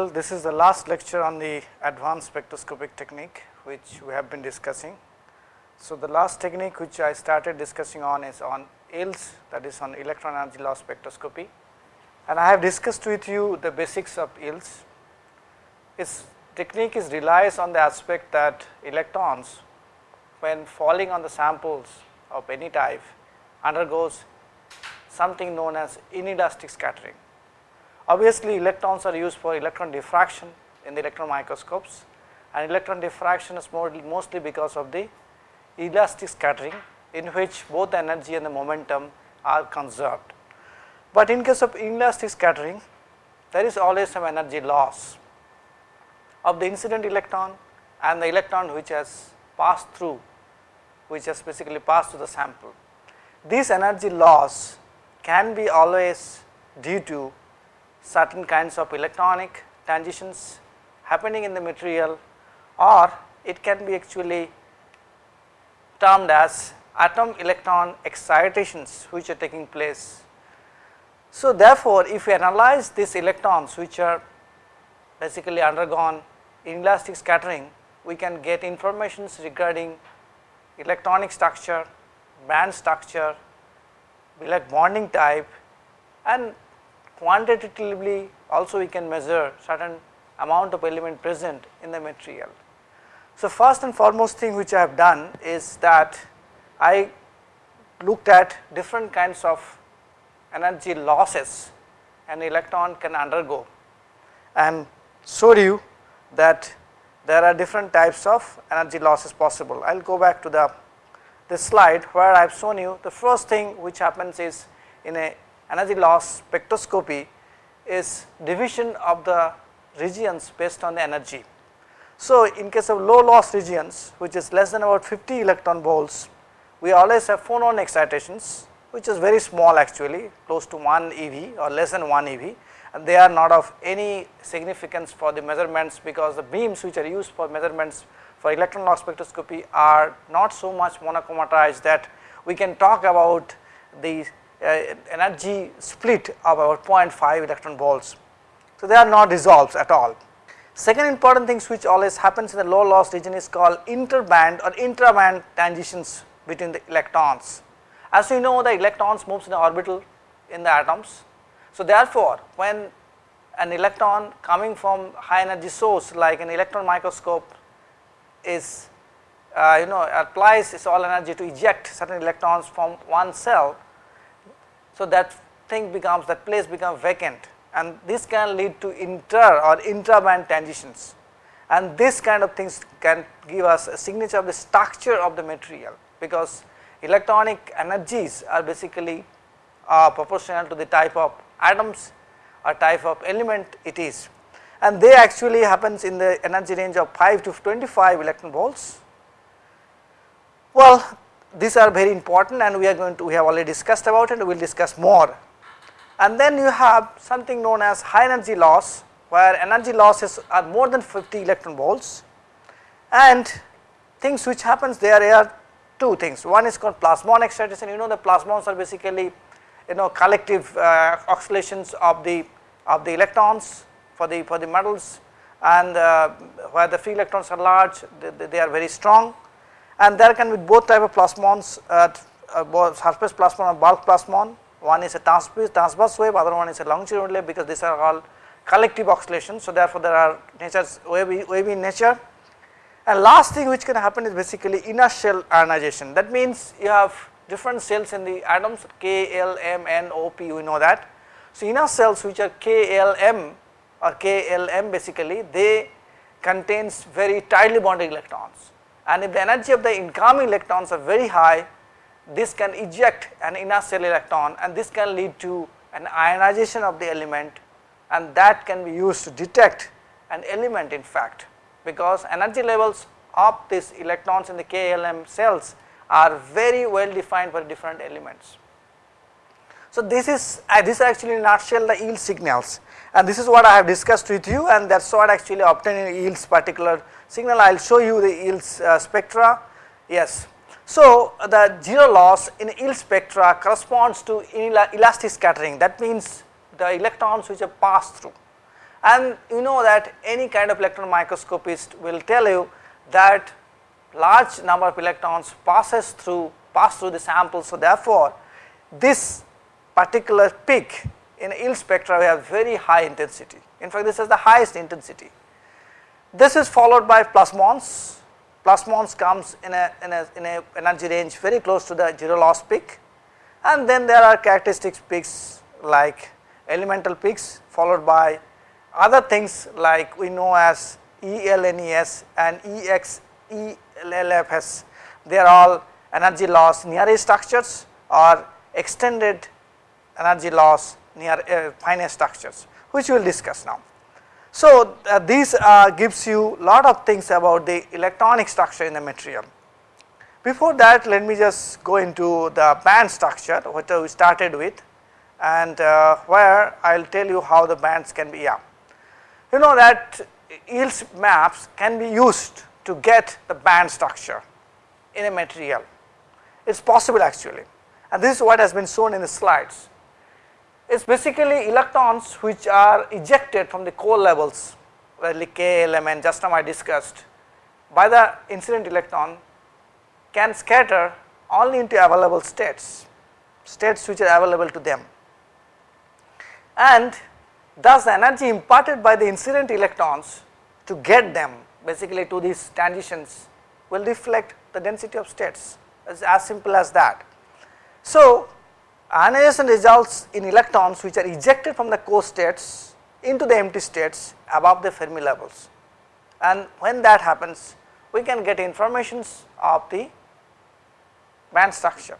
Well, this is the last lecture on the advanced spectroscopic technique which we have been discussing. So, the last technique which I started discussing on is on EELS that is on electron energy loss spectroscopy and I have discussed with you the basics of EELS. Its technique is relies on the aspect that electrons when falling on the samples of any type undergoes something known as inelastic scattering. Obviously, electrons are used for electron diffraction in the electron microscopes and electron diffraction is more, mostly because of the elastic scattering in which both the energy and the momentum are conserved. But in case of inelastic scattering there is always some energy loss of the incident electron and the electron which has passed through which has basically passed through the sample. This energy loss can be always due to certain kinds of electronic transitions happening in the material or it can be actually termed as atom electron excitations which are taking place. So, therefore, if we analyze these electrons which are basically undergone inelastic scattering, we can get informations regarding electronic structure, band structure, like bonding type and quantitatively also we can measure certain amount of element present in the material. So, first and foremost thing which I have done is that I looked at different kinds of energy losses an electron can undergo and showed you that there are different types of energy losses possible. I will go back to the this slide where I have shown you the first thing which happens is in a energy loss spectroscopy is division of the regions based on the energy. So, in case of low loss regions which is less than about 50 electron volts, we always have phonon excitations which is very small actually close to 1 eV or less than 1 eV and they are not of any significance for the measurements because the beams which are used for measurements for electron loss spectroscopy are not so much monochromatized that we can talk about the energy split of about 0.5 electron volts. So, they are not dissolved at all. Second important things which always happens in the low loss region is called interband or intraband transitions between the electrons. As we know the electrons moves in the orbital in the atoms. So, therefore, when an electron coming from high energy source like an electron microscope is uh, you know applies its all energy to eject certain electrons from one cell. So, that thing becomes that place becomes vacant. And this can lead to inter or intraband transitions. And this kind of things can give us a signature of the structure of the material. Because electronic energies are basically uh, proportional to the type of atoms or type of element it is. And they actually happens in the energy range of 5 to 25 electron volts. Well, these are very important and we are going to we have already discussed about it we will discuss more. And then you have something known as high energy loss where energy losses are more than 50 electron volts. And things which happens there are two things. One is called plasmon excitation. You know the plasmons are basically you know collective uh, oscillations of the of the electrons for the for the metals. And uh, where the free electrons are large they, they, are very strong and there can be both type of plasmons uh, uh, surface plasmon and bulk plasmon. One is a transverse, transverse wave other one is a longitudinal wave because these are all collective oscillations so therefore there are natures wavy, wavy in nature. And last thing which can happen is basically inner shell ionization. That means you have different cells in the atoms K, L, M, N, O, P we know that. So, inner cells which are K, L, M or KLM basically they contains very tightly bonded electrons and if the energy of the incoming electrons are very high this can eject an inner shell electron and this can lead to an ionization of the element and that can be used to detect an element in fact because energy levels of these electrons in the KLM cells are very well defined for different elements. So, this is uh, this is actually in nutshell the EELS signals and this is what I have discussed with you and that is what actually obtaining EELS particular signal. I will show you the EELS uh, spectra. Yes. So, the zero loss in EELS spectra corresponds to elastic scattering that means the electrons which are passed through and you know that any kind of electron microscopist will tell you that large number of electrons passes through pass through the sample. So, therefore, this particular peak in EELS spectra we have very high intensity. In fact, this is the highest intensity. This is followed by plasmons. Plasmons comes in a, in a, in a energy range very close to the zero loss peak and then there are characteristics peaks like elemental peaks followed by other things like we know as ELNES and EXELFS they are all energy loss near structures or extended energy loss near uh, finite structures which we will discuss now. So, uh, this uh, gives you lot of things about the electronic structure in the material. Before that let me just go into the band structure what we started with and uh, where I will tell you how the bands can be yeah. You know that EELS maps can be used to get the band structure in a material. It is possible actually and this is what has been shown in the slides. Is basically electrons which are ejected from the core levels like K element just now I discussed by the incident electron can scatter only into available states, states which are available to them and thus the energy imparted by the incident electrons to get them basically to these transitions will reflect the density of states as, as simple as that. So, ionization results in electrons which are ejected from the core states into the empty states above the Fermi levels and when that happens we can get informations of the band structure.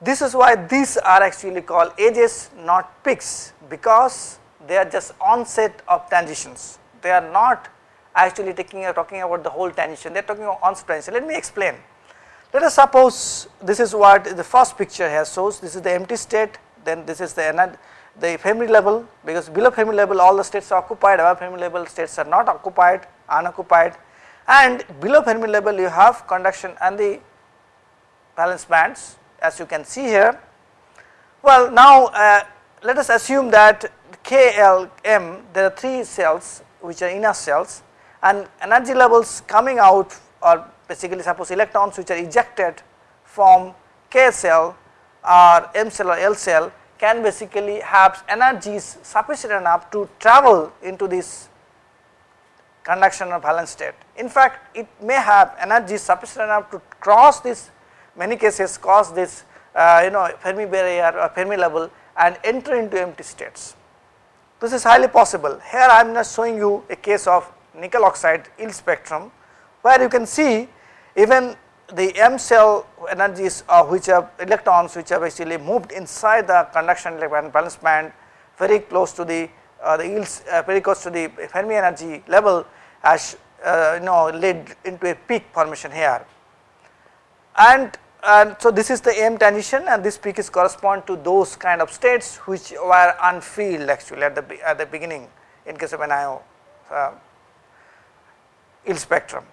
This is why these are actually called edges not peaks because they are just onset of transitions. They are not actually taking talking about the whole transition, they are talking about onset transition. Let me explain. Let us suppose this is what the first picture here shows, this is the empty state, then this is the the Fermi level because below Fermi level all the states are occupied, above Fermi level states are not occupied, unoccupied and below Fermi level you have conduction and the valence bands as you can see here. Well now uh, let us assume that KLM there are 3 cells which are inner cells and energy levels coming out or basically suppose electrons which are ejected from K cell or M cell or L cell can basically have energies sufficient enough to travel into this conduction or valence state. In fact, it may have energy sufficient enough to cross this many cases cause this uh, you know Fermi barrier or Fermi level and enter into empty states. This is highly possible. Here I am just showing you a case of nickel oxide EELS spectrum where you can see even the M cell energies which are electrons which have actually moved inside the conduction valence band very close to the uh, the EELS uh, very close to the Fermi energy level has uh, you know led into a peak formation here and and so this is the M transition and this peak is correspond to those kind of states which were unfilled actually at the at the beginning in case of an IO uh, EELS spectrum.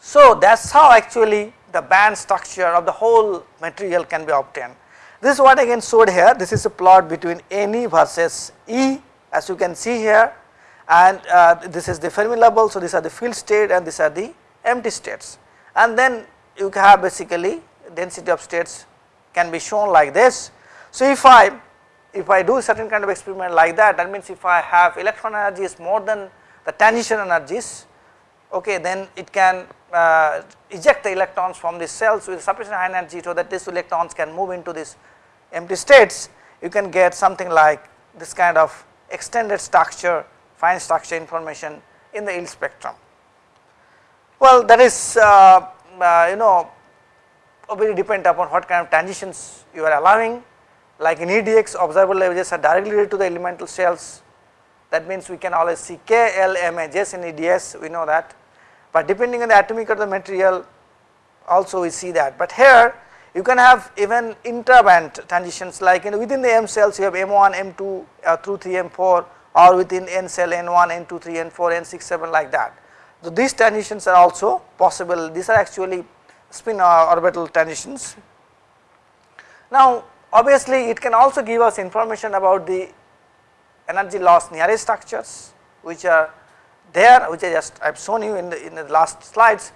So that is how actually the band structure of the whole material can be obtained. This is what again showed here this is a plot between Ne versus E as you can see here and uh, this is the Fermi level. So, these are the field state and these are the empty states and then you have basically density of states can be shown like this. So, if I if I do certain kind of experiment like that that means if I have electron energies more than the transition energies okay then it can uh, eject the electrons from these cells with sufficient high energy so that these electrons can move into these empty states. You can get something like this kind of extended structure fine structure information in the EELS spectrum. Well that is uh, uh, you know very depend upon what kind of transitions you are allowing. Like in EDX observable edges are directly related to the elemental cells. That means we can always see K, L, M edges in EDS we know that but depending on the atomic of the material also we see that but here you can have even intraband transitions like in within the M cells you have M1, M2 uh, through 3, M4 or within N cell N1, N2, 3, N4, N6, 7 like that. So, these transitions are also possible these are actually spin orbital transitions. Now obviously it can also give us information about the energy loss nearest structures which are there which I just I have shown you in the in the last slides.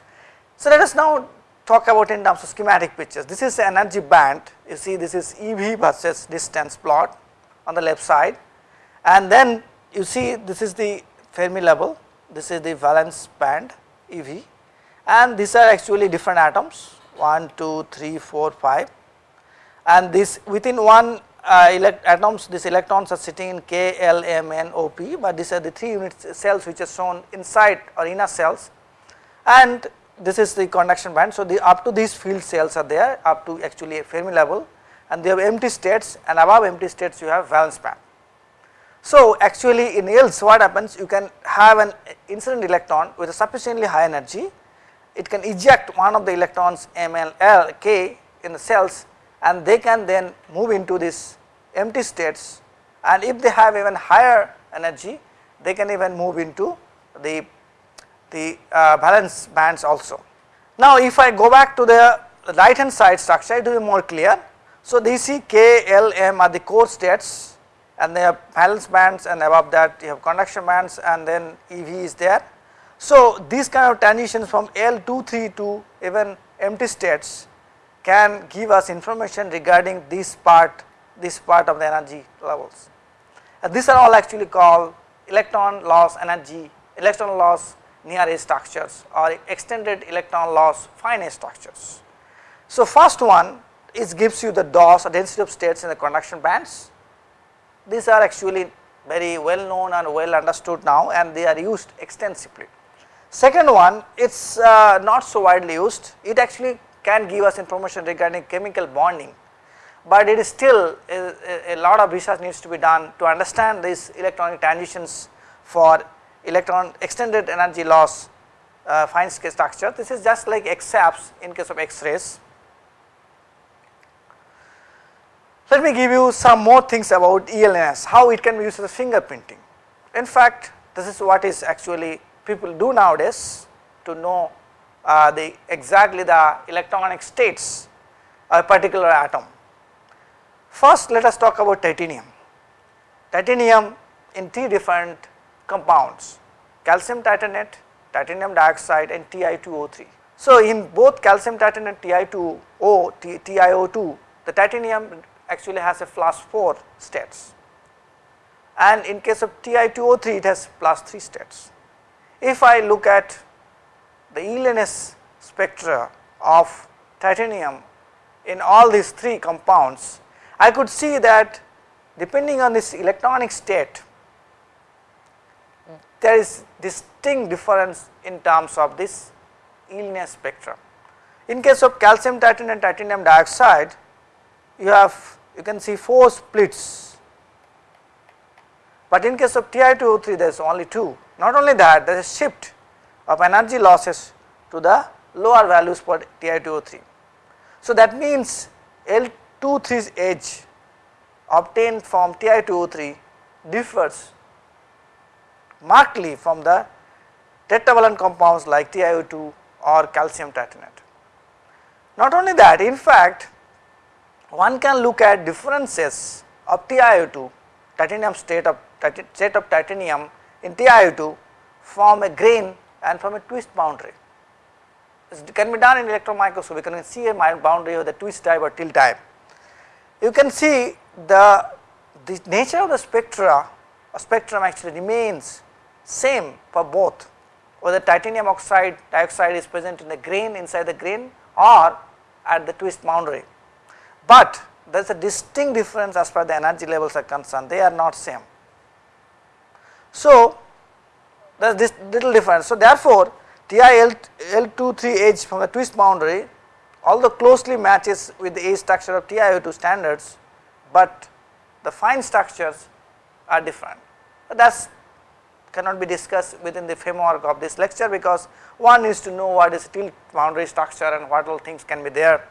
So, let us now talk about in terms of schematic pictures. This is energy band. You see this is EV versus distance plot on the left side. And then you see this is the Fermi level. This is the valence band EV and these are actually different atoms. 1, 2, 3, 4, 5 and this within one Uh, atoms these electrons are sitting in K, L, M, N, O, P, but these are the 3 unit cells which are shown inside or inner cells. And this is the conduction band. So, the up to these field cells are there up to actually a Fermi level. And they have empty states and above empty states you have valence band. So, actually in else what happens? You can have an incident electron with a sufficiently high energy. It can eject one of the electrons M, L, L, K in the cells and they can then move into this empty states and if they have even higher energy they can even move into the, the uh, valence bands also. Now if I go back to the right hand side structure it will be more clear. So they see K, L, M are the core states and they have valence bands and above that you have conduction bands and then EV is there. So these kind of transitions from L 2, 3 to even empty states can give us information regarding this part this part of the energy levels. And these are all actually called electron loss energy electron loss near edge structures or extended electron loss fine structures. So first one is gives you the DOS or density of states in the conduction bands. These are actually very well known and well understood now and they are used extensively. Second one it is uh, not so widely used it actually can give us information regarding chemical bonding, but it is still a, a, lot of research needs to be done to understand these electronic transitions for electron extended energy loss uh, fine scale structure. This is just like XAPS in case of X-rays. Let me give you some more things about ELNES, how it can be used as fingerprinting. In fact, this is what is actually people do nowadays to know uh, the exactly the electronic states of a particular atom. First let us talk about titanium. Titanium in three different compounds calcium titanate, titanium dioxide and Ti2O3. So in both calcium titanate Ti2O, TiO2 the titanium actually has a plus 4 states and in case of Ti2O3 it has plus 3 states. If I look at the ELNES spectra of titanium in all these three compounds, I could see that depending on this electronic state, there is distinct difference in terms of this ELNES spectrum. In case of calcium titanate and titanium dioxide, you have you can see 4 splits, but in case of Ti2O3 there is only 2. Not only that there is a shift of energy losses to the lower values for Ti2O3. So that means L23's edge obtained from Ti2O3 differs markedly from the tetravalent compounds like TiO2 or calcium titanate. Not only that in fact one can look at differences of TiO2 titanium state of state of titanium in TiO2 from a grain and from a twist boundary. It can be done in electron microscope, you can see a boundary of the twist type or tilt type. You can see the, the nature of the spectra spectrum actually remains same for both whether titanium oxide dioxide is present in the grain inside the grain or at the twist boundary. But there is a distinct difference as far as the energy levels are concerned, they are not same. So, there is this little difference. So, therefore, TiL23 edge from the twist boundary although closely matches with the edge structure of TiO2 standards, but the fine structures are different. That is cannot be discussed within the framework of this lecture because one needs to know what is tilt boundary structure and what all things can be there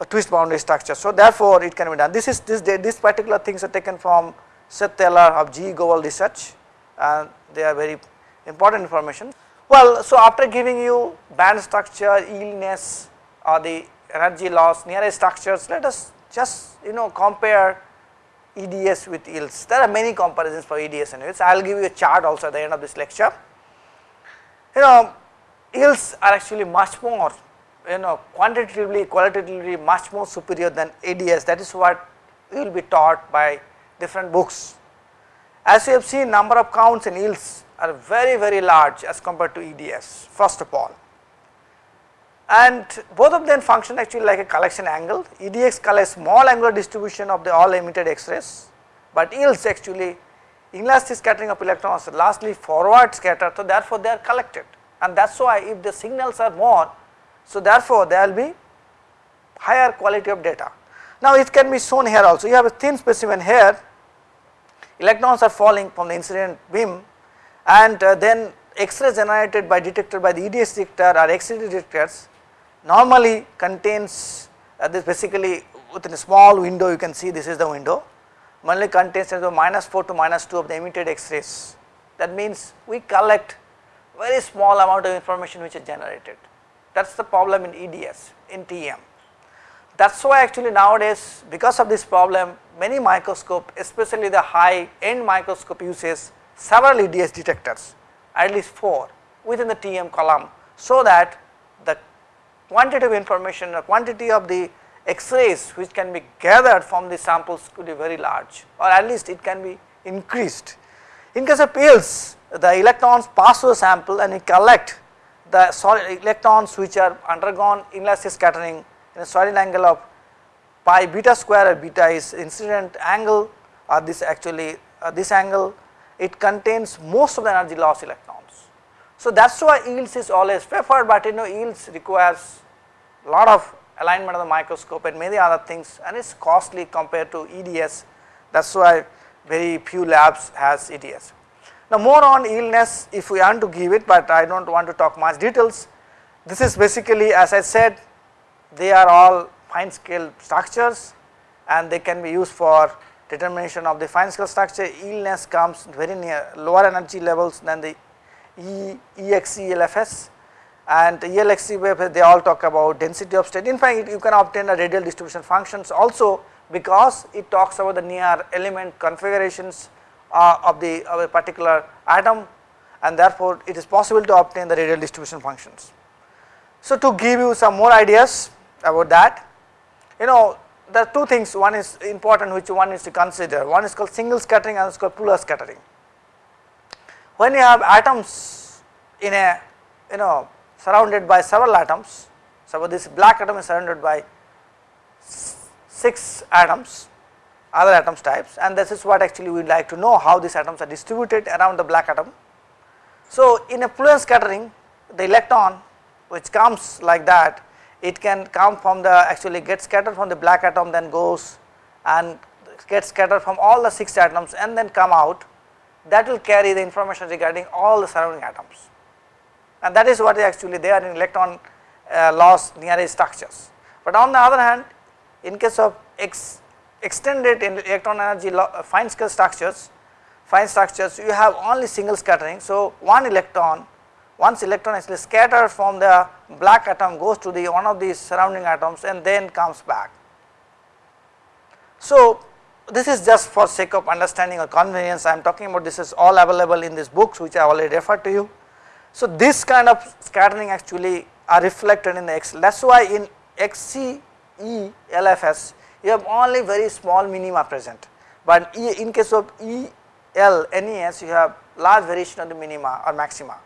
a twist boundary structure. So, therefore, it can be done this is this this particular things are taken from Seth Taylor of G Gowal research and they are very important information. Well, so after giving you band structure, ELNES or the energy loss near structures, let us just you know compare EDS with EELS. There are many comparisons for EDS and EELS. I will give you a chart also at the end of this lecture. You know, EELS are actually much more, you know, quantitatively, qualitatively much more superior than EDS. That is what you will be taught by different books. As you have seen, number of counts and EELS are very, very large as compared to EDS, first of all and both of them function actually like a collection angle. EDX collects small angular distribution of the all emitted X-rays, but EELS actually inelastic scattering of electrons lastly forward scattered. So, therefore, they are collected and that is why if the signals are more, so therefore, there will be higher quality of data. Now, it can be shown here also you have a thin specimen here electrons are falling from the incident beam and uh, then X-rays generated by detector by the EDS detector or X-ray detectors normally contains uh, this basically within a small window you can see this is the window normally contains the minus 4 to minus 2 of the emitted x-rays that means we collect very small amount of information which is generated that is the problem in EDS in TEM. That is why actually nowadays because of this problem many microscope especially the high end microscope uses several EDS detectors at least 4 within the TM column so that the quantitative information or quantity of the X-rays which can be gathered from the samples could be very large or at least it can be increased. In case of pills the electrons pass through the sample and we collect the solid electrons which are undergone inelastic scattering in a solid angle of pi beta square or beta is incident angle or this actually uh, this angle it contains most of the energy loss electrons. So, that is why EELS is always preferred, but you know EELS requires a lot of alignment of the microscope and many other things and it is costly compared to EDS that is why very few labs has EDS. Now more on ELNES if we want to give it, but I do not want to talk much details. This is basically as I said they are all fine scale structures and they can be used for determination of the fine scale structure ELNES comes very near lower energy levels than the E, EXE and ELXE they all talk about density of state. In fact, you can obtain a radial distribution functions also because it talks about the near element configurations uh, of the of a particular atom and therefore, it is possible to obtain the radial distribution functions. So, to give you some more ideas about that, you know there are two things one is important which one is to consider one is called single scattering and is called polar scattering. When you have atoms in a you know surrounded by several atoms, suppose this black atom is surrounded by 6 atoms other atoms types and this is what actually we would like to know how these atoms are distributed around the black atom. So, in a fluence scattering the electron which comes like that it can come from the actually get scattered from the black atom then goes and get scattered from all the 6 atoms and then come out that will carry the information regarding all the surrounding atoms and that is what is actually there in electron uh, loss nearest structures. But on the other hand in case of ex extended electron energy uh, fine scale structures fine structures you have only single scattering. So, one electron once electron actually scattered from the black atom goes to the one of these surrounding atoms and then comes back. So, this is just for sake of understanding or convenience I am talking about this is all available in these books which I already referred to you. So, this kind of scattering actually are reflected in the X that is why in XCE LFS you have only very small minima present, but in case of EL NES you have large variation of the minima or maxima.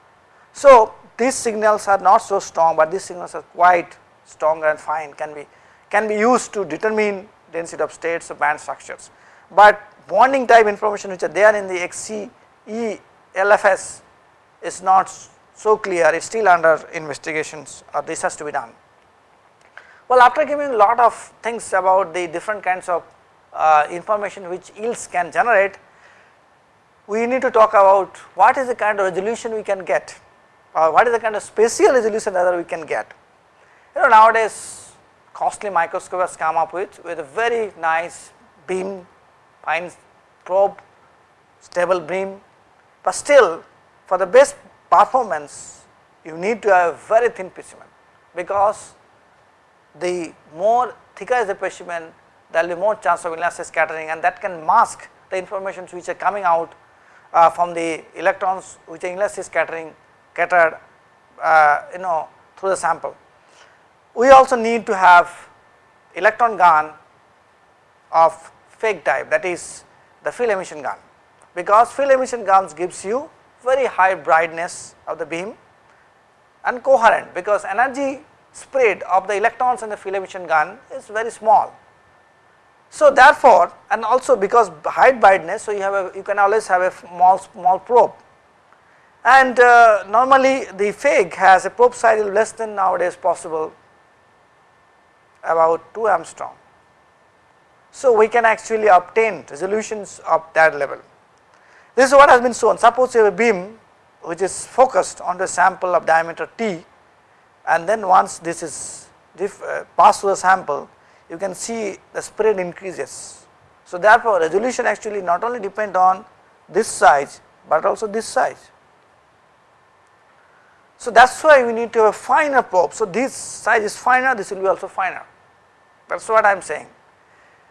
So, these signals are not so strong, but these signals are quite strong and fine can be can be used to determine density of states of band structures. But bonding type information which are there in the XCE LFS is not so clear, it is still under investigations or this has to be done. Well, after giving a lot of things about the different kinds of uh, information which EELS can generate, we need to talk about what is the kind of resolution we can get or what is the kind of spatial resolution that we can get. You know nowadays costly microscope has come up with with a very nice beam fine probe stable beam. But still for the best performance you need to have very thin specimen. Because the more thicker is the specimen there will be more chance of inelastic scattering and that can mask the informations which are coming out uh, from the electrons which are inelastic scattering scattered uh, you know through the sample. We also need to have electron gun of FEG type that is the field emission gun because field emission guns gives you very high brightness of the beam and coherent because energy spread of the electrons in the field emission gun is very small. So therefore, and also because high brightness, so you have a, you can always have a small small probe and uh, normally the FEG has a probe size less than nowadays possible about 2 angstrom. So we can actually obtain resolutions of that level. This is what has been shown suppose you have a beam which is focused on the sample of diameter t and then once this is uh, passed through the sample you can see the spread increases. So therefore resolution actually not only depend on this size but also this size. So that is why we need to have a finer probe. So this size is finer, this will be also finer. That is what I am saying.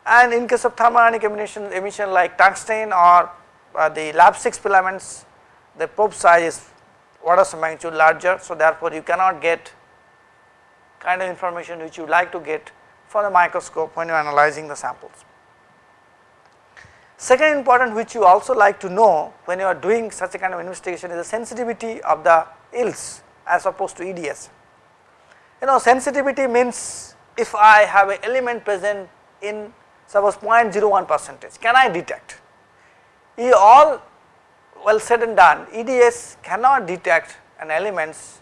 And in case of thermodynamic emission, emission like tungsten or uh, the lab 6 filaments, the probe size is orders of magnitude larger. So therefore you cannot get kind of information which you like to get from the microscope when you are analyzing the samples. Second important which you also like to know when you are doing such a kind of investigation is the sensitivity of the EELS as opposed to EDS. You know sensitivity means if I have an element present in suppose 0.01 percentage can I detect? all well said and done EDS cannot detect an elements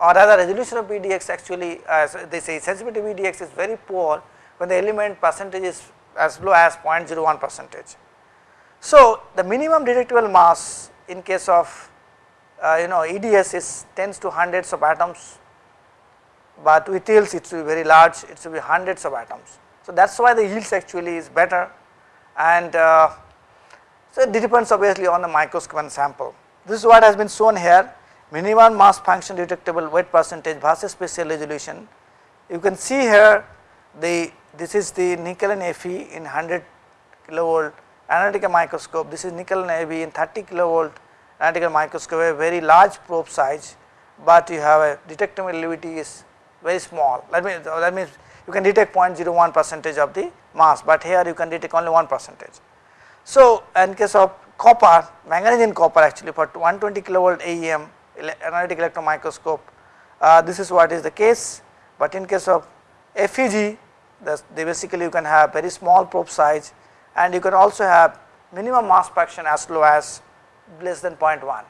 or rather resolution of EDX actually as they say sensitivity of EDX is very poor when the element percentage is as low as 0.01 percentage. So the minimum detectable mass in case of uh, you know EDS is tens to hundreds of atoms, but with EELS it will be very large, it will be hundreds of atoms. So that is why the EELS actually is better and uh, so it depends obviously on the microscope and sample. This is what has been shown here minimum mass function detectable weight percentage versus spatial resolution. You can see here the this is the nickel and Fe in 100 kilovolt analytical microscope, this is nickel and Fe in 30 kilovolt analytical microscope a very large probe size, but you have a detectability is very small that means that means you can detect 0.01 percentage of the mass, but here you can detect only 1 percentage. So, in case of copper manganese in copper actually for 120 kilovolt AEM analytic electron microscope uh, this is what is the case, but in case of FEG they basically you can have very small probe size and you can also have minimum mass fraction as low as less than 0.1.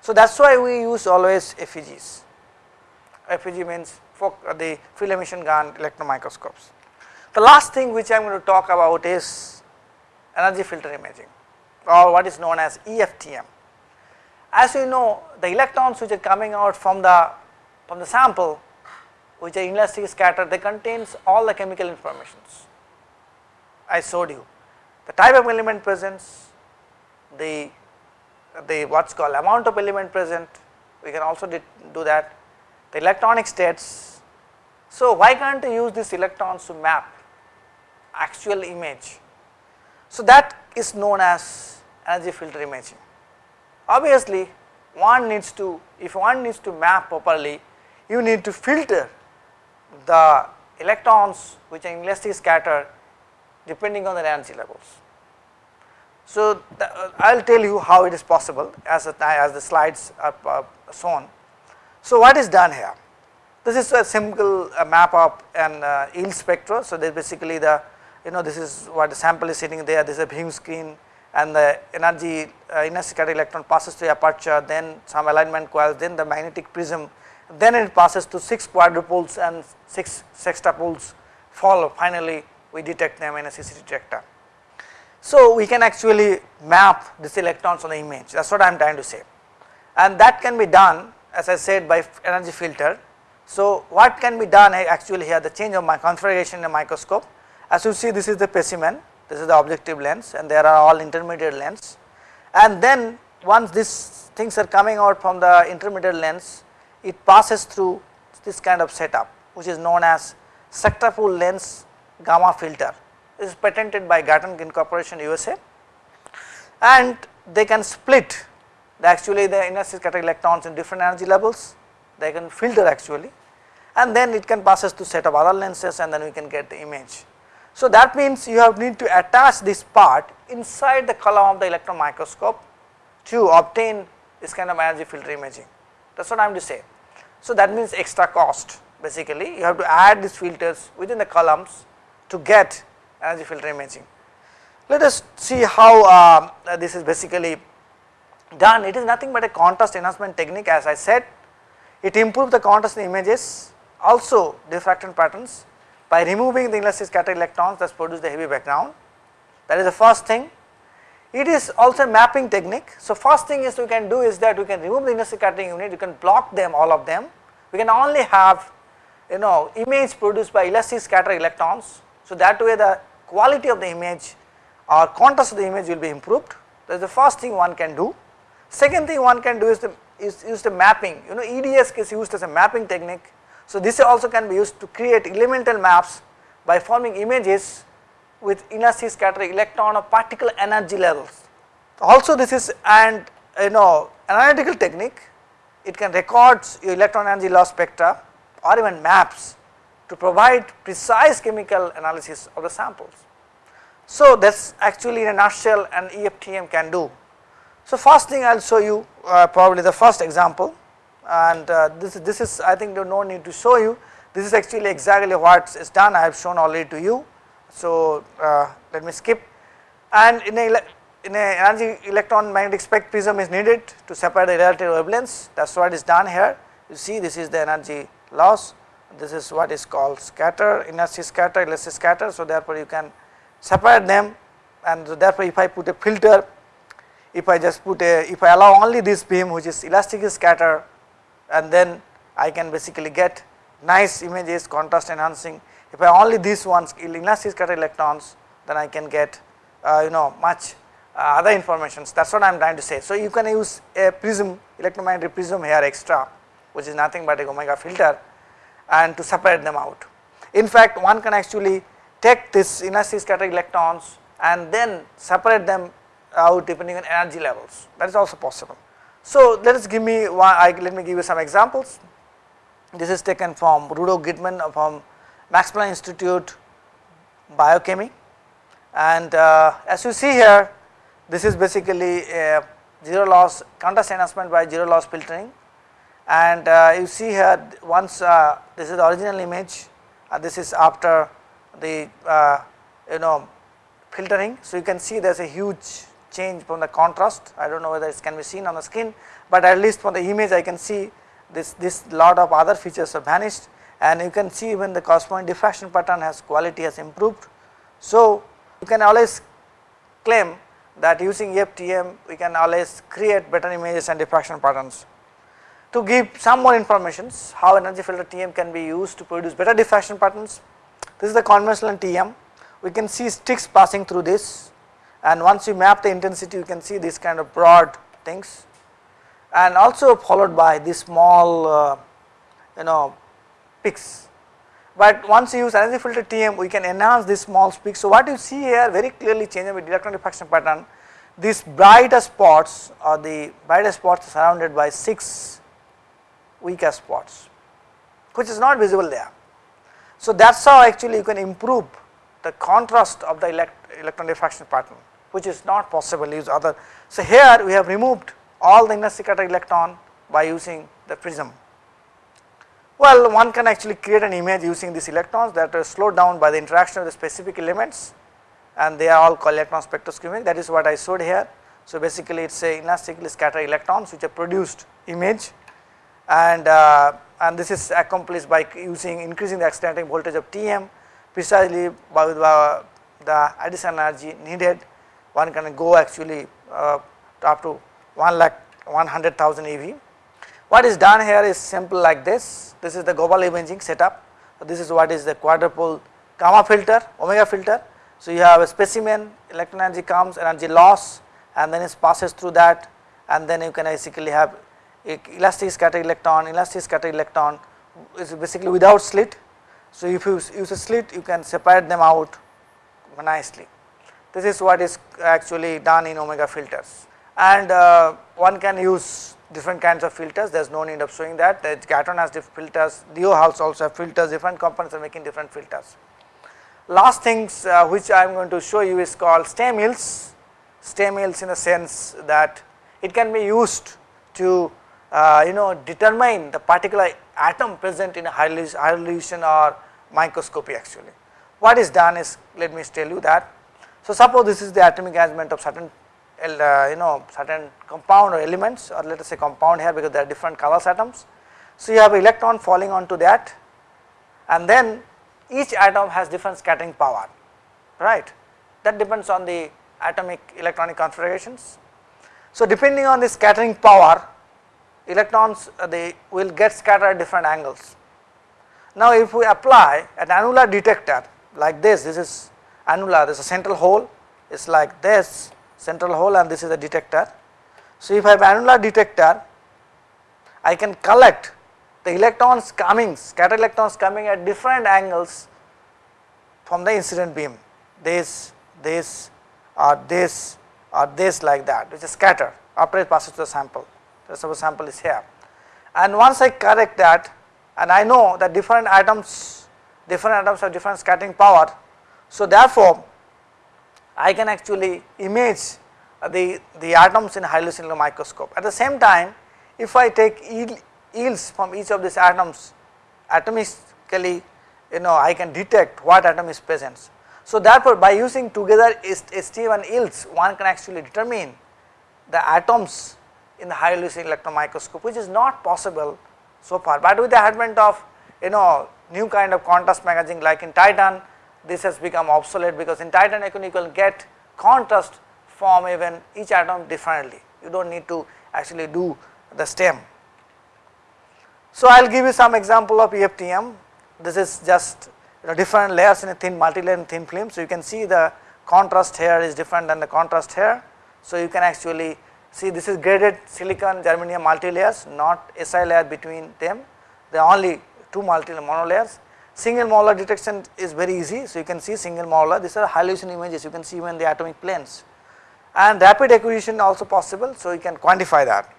So that is why we use always FEGs, FEG means uh, the field emission gun electron microscopes. The last thing which I am going to talk about is energy filter imaging or what is known as EFTM. As you know the electrons which are coming out from the from the sample which are inelastically scattered they contains all the chemical informations I showed you the type of element presence the the what's called amount of element present we can also do that. The electronic states. So why can't use these electrons to map actual image? So that is known as energy filter imaging. Obviously one needs to if one needs to map properly you need to filter the electrons which are inelastically scattered depending on the energy levels. So uh, I will tell you how it is possible as, a, as the slides are uh, shown. So what is done here? This is a simple uh, map of an uh, EELS spectra. So there basically the you know this is what the sample is sitting there. This is a beam screen and the energy uh, inner scattering electron passes through aperture then some alignment coils then the magnetic prism then it passes to 6 quadrupoles and 6 sextupoles follow finally we detect them in a CCD detector. So we can actually map these electrons on the image. That is what I am trying to say. And that can be done as I said by energy filter. So what can be done actually here the change of my configuration in a microscope. As you see this is the specimen. This is the objective lens and there are all intermediate lens. And then once these things are coming out from the intermediate lens it passes through this kind of setup which is known as sextupole lens gamma filter is patented by Gatan Incorporation USA and they can split the actually the inner scattering electrons in different energy levels, they can filter actually. And then it can passes to set of other lenses and then we can get the image. So that means you have need to attach this part inside the column of the electron microscope to obtain this kind of energy filter imaging. That is what I am to say. So that means extra cost basically. You have to add these filters within the columns to get energy filter imaging. Let us see how uh, this is basically done it is nothing but a contrast enhancement technique as I said it improves the contrast in images also diffraction patterns by removing the inlet's scattered electrons that produce the heavy background that is the first thing. It is also a mapping technique. So, first thing is we can do is that we can remove the inner scattering unit, you can block them all of them, we can only have you know image produced by elastic scatter electrons. So, that way the quality of the image or contrast of the image will be improved. That is the first thing one can do. Second thing one can do is the is use the mapping. You know EDS is used as a mapping technique. So, this also can be used to create elemental maps by forming images with inertia scattering electron or particle energy levels. Also this is and you know analytical technique. It can record your electron energy loss spectra or even maps to provide precise chemical analysis of the samples. So, that is actually in a nutshell an EFTM can do. So, first thing I will show you uh, probably the first example and uh, this, this is I think no need to show you this is actually exactly what is done I have shown already to you. So, uh, let me skip and in a in a energy electron magnetic spec prism is needed to separate the relative wavelengths that is what is done here you see this is the energy loss this is what is called scatter inertia scatter elastic scatter so therefore you can separate them and therefore if I put a filter if I just put a if I allow only this beam which is elastic scatter and then I can basically get nice images contrast enhancing. If I only these ones elastic scatter electrons then I can get uh, you know much uh, other informations that is what I am trying to say. So, you can use a prism electromagnetic prism here extra which is nothing but a omega filter and to separate them out. In fact, one can actually take this elastic scattered electrons and then separate them out depending on energy levels that is also possible. So, let us give me one, I, let me give you some examples. This is taken from Rudolf Gidman from Max Planck Institute Biochemy and uh, as you see here this is basically a zero loss contrast enhancement by zero loss filtering and uh, you see here once uh, this is the original image uh, this is after the you know filtering. So, you can see there is a huge change from the contrast I do not know whether it can be seen on the screen, but at least from the image I can see this this lot of other features have vanished and you can see even the corresponding diffraction pattern has quality has improved. So, you can always claim that using FTM we can always create better images and diffraction patterns. To give some more informations how energy filter TM can be used to produce better diffraction patterns, this is the conventional TM we can see sticks passing through this. And once you map the intensity you can see this kind of broad things. And also followed by this small uh, you know peaks. But once you use energy filter TM we can enhance this small peaks. So what you see here very clearly changing with electron diffraction pattern. These brighter spots or the brighter spots surrounded by 6 weaker spots which is not visible there. So that is how actually you can improve the contrast of the elect electron diffraction pattern which is not possible use other. So, here we have removed all the inner scatter electron by using the prism. Well, one can actually create an image using these electrons that are slowed down by the interaction of the specific elements and they are all called electron spectroscopy that is what I showed here. So, basically it is a elastically scattered electrons which are produced image and uh, and this is accomplished by using increasing the exciting voltage of TM precisely by the, the additional energy needed one can go actually uh, up to 1 lakh 100,000 EV. What is done here is simple like this, this is the global imaging setup, so this is what is the quadrupole gamma filter, omega filter. So, you have a specimen, electron energy comes, energy loss and then it passes through that and then you can basically have elastic scatter electron, elastic scatter electron is basically without slit. So, if you use a slit you can separate them out nicely. This is what is actually done in omega filters and uh, one can use different kinds of filters there is no need of showing that the Gatan has different filters, Leo also have filters different components are making different filters. Last things uh, which I am going to show you is called STEM EELS, STEM EELS in a sense that it can be used to uh, you know determine the particular atom present in a high resolution or microscopy actually. What is done is let me tell you that. So, suppose this is the atomic arrangement of certain uh, you know certain compound or elements or let us say compound here because there are different colors atoms. So, you have electron falling onto that and then each atom has different scattering power right that depends on the atomic electronic configurations. So, depending on the scattering power electrons uh, they will get scattered at different angles. Now, if we apply an annular detector like this, this is annular, there is a central hole, it is like this central hole and this is a detector. So, if I have annular detector, I can collect the electrons coming, scattered electrons coming at different angles from the incident beam, this, this or this or this like that which is scattered after it passes to the sample, suppose sample is here. And once I correct that and I know that different atoms, different atoms have different scattering power. So, therefore, I can actually image the, the atoms in cellular microscope. At the same time, if I take EELS from each of these atoms atomically, you know I can detect what atom is present. So, therefore, by using together STM and EELS, one can actually determine the atoms in the high resolution electron microscope which is not possible so far, but with the advent of you know new kind of contrast magazine like in Titan this has become obsolete because in Titan you can, you can get contrast from even each atom differently you do not need to actually do the stem. So, I will give you some example of EFTEM this is just you know different layers in a thin multi-layer thin film. So, you can see the contrast here is different than the contrast here. So, you can actually see this is graded silicon germanium multi-layers not SI layer between them. They are only two multi mono layers. Single molar detection is very easy. So you can see single molar. These are hallucination images. You can see even the atomic planes. And rapid acquisition also possible. So you can quantify that.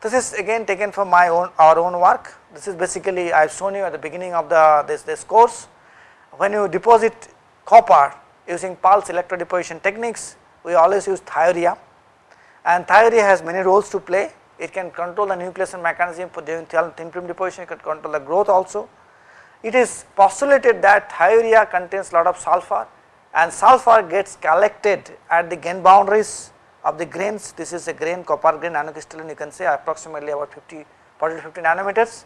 This is again taken from my own our own work. This is basically I have shown you at the beginning of the this, this course. When you deposit copper using pulse electrodeposition techniques we always use thiourea and thiourea has many roles to play. It can control the nucleation mechanism for doing thin film deposition. It can control the growth also. It is postulated that thiourea contains a lot of sulfur and sulfur gets collected at the grain boundaries of the grains. This is a grain copper grain nanocrystalline you can say approximately about 50 40 to 50 nanometers.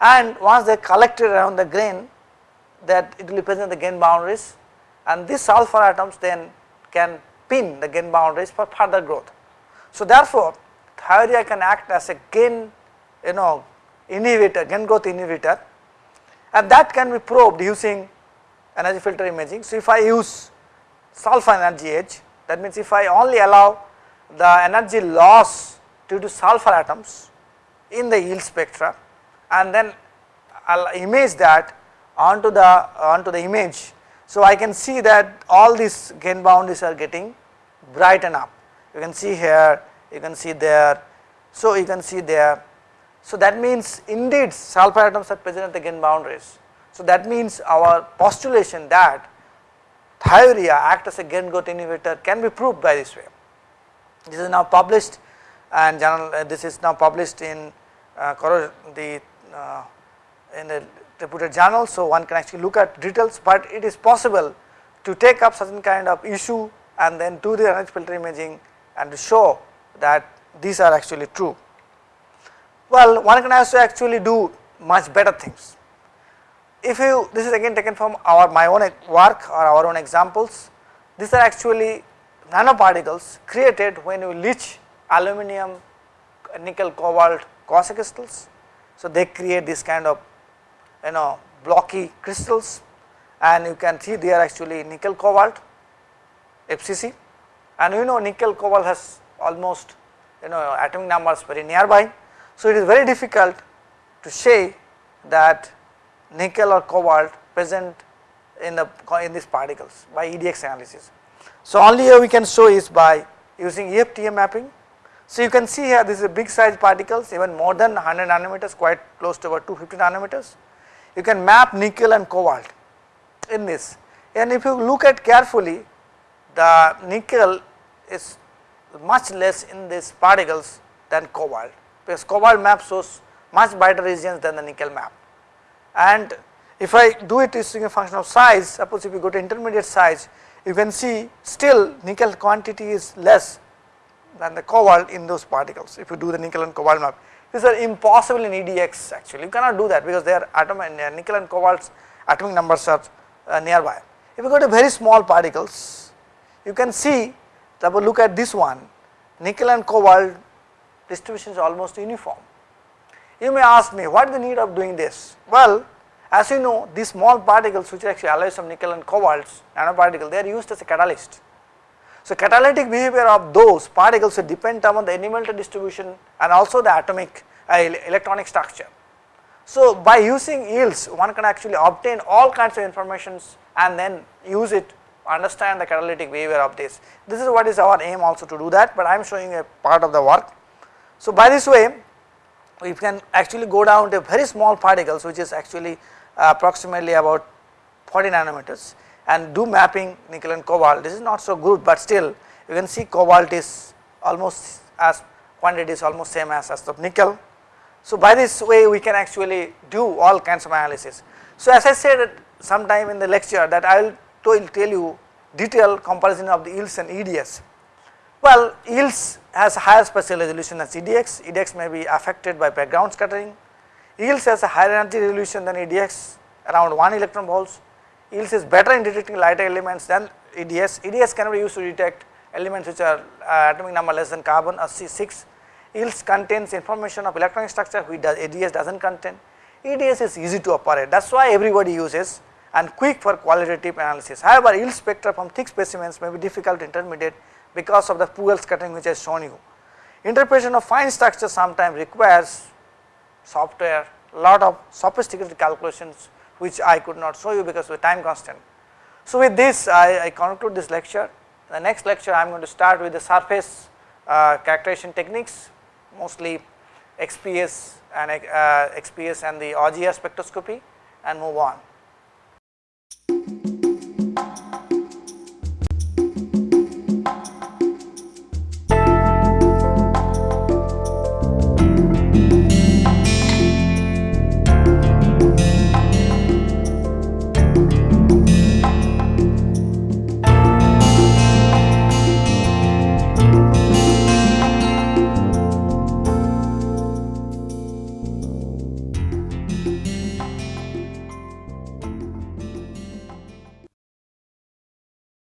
And once they collected around the grain that it will be present in the grain boundaries. And these sulfur atoms then can pin the grain boundaries for further growth. So, therefore, thiourea can act as a gain you know inhibitor gain growth inhibitor and that can be probed using energy filter imaging. So, if I use sulfur energy edge that means if I only allow the energy loss due to sulfur atoms in the EELS spectra and then I will image that onto the onto the image. So, I can see that all these gain boundaries are getting brighten up you can see here you can see there. So you can see there. So that means indeed sulfur atoms are present at the gain boundaries. So that means our postulation that thiourea act as a gain growth inhibitor can be proved by this way. This is now published and journal uh, this is now published in uh, the uh, in the reputed journal. So one can actually look at details but it is possible to take up certain kind of issue and then do the energy filter imaging and to show that these are actually true. Well, one can also actually do much better things. If you, this is again taken from our my own work or our own examples, these are actually nanoparticles created when you leach aluminum, nickel, cobalt quasicrystals. So, they create this kind of you know blocky crystals and you can see they are actually nickel cobalt FCC and you know nickel cobalt has almost you know atomic numbers very nearby. So, it is very difficult to say that nickel or cobalt present in the in these particles by EDX analysis. So, only here we can show is by using EFTEM mapping. So, you can see here this is a big size particles even more than 100 nanometers quite close to about 250 nanometers. You can map nickel and cobalt in this and if you look at carefully the nickel is much less in these particles than cobalt because cobalt map shows much brighter regions than the nickel map and if I do it using a function of size suppose if you go to intermediate size you can see still nickel quantity is less than the cobalt in those particles if you do the nickel and cobalt map. These are impossible in EDX actually you cannot do that because their atom and uh, nickel and cobalt's atomic numbers are uh, nearby. If you go to very small particles you can see suppose look at this one nickel and cobalt distribution is almost uniform. You may ask me what is the need of doing this? Well as you know these small particles which are actually alloys of nickel and cobalts nanoparticle they are used as a catalyst. So catalytic behavior of those particles will depend upon the elemental distribution and also the atomic uh, electronic structure. So by using EELS one can actually obtain all kinds of informations and then use it understand the catalytic behavior of this. This is what is our aim also to do that but I am showing a part of the work. So by this way we can actually go down to very small particles which is actually uh, approximately about 40 nanometers and do mapping nickel and cobalt this is not so good but still you can see cobalt is almost as quantity is almost same as, as the nickel. So by this way we can actually do all kinds of analysis. So as I said sometime in the lecture that I will tell you detailed comparison of the EELS and EDS. Well EELS has higher spatial resolution than EDX, EDX may be affected by background scattering. EELS has a higher energy resolution than EDX around 1 electron volts, EELS is better in detecting lighter elements than EDS, EDS can be used to detect elements which are uh, atomic number less than carbon or C6, EELS contains information of electronic structure which does EDS does not contain, EDS is easy to operate. That is why everybody uses and quick for qualitative analysis. However, EELS spectra from thick specimens may be difficult to intermediate because of the pool scattering which I shown you. Interpretation of fine structure sometimes requires software lot of sophisticated calculations which I could not show you because of time constant. So with this I, I conclude this lecture. The next lecture I am going to start with the surface uh, characterization techniques mostly XPS and uh, XPS and the Auger spectroscopy and move on.